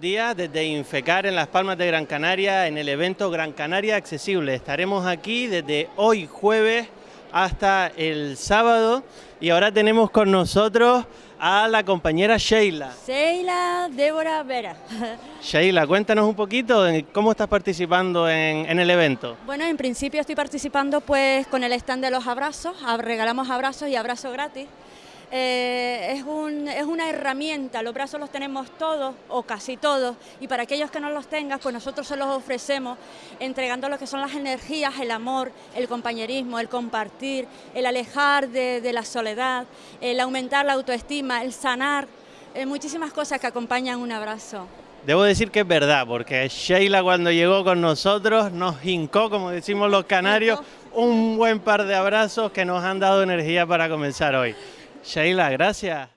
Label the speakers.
Speaker 1: días desde Infecar en Las Palmas de Gran Canaria en el evento Gran Canaria Accesible. Estaremos aquí desde hoy jueves hasta el sábado y ahora tenemos con nosotros a la compañera Sheila.
Speaker 2: Sheila Débora Vera.
Speaker 1: Sheila, cuéntanos un poquito de cómo estás participando en, en, el evento.
Speaker 2: Bueno, en principio estoy participando pues con el stand de los abrazos, regalamos abrazos y abrazo gratis. Eh, es, un, es, una herramienta, los brazos los tenemos todos o casi todos y para aquellos que no los tengan pues nosotros se los ofrecemos entregando lo que son las energías, el amor, el compañerismo, el compartir, el alejar de, de la soledad, el aumentar la autoestima, el sanar, eh, muchísimas cosas que acompañan un abrazo.
Speaker 1: Debo decir que es verdad, porque Sheila cuando llegó con nosotros nos hincó, como decimos los canarios, un buen par de abrazos que nos han dado energía para comenzar hoy. Sheila, gracias.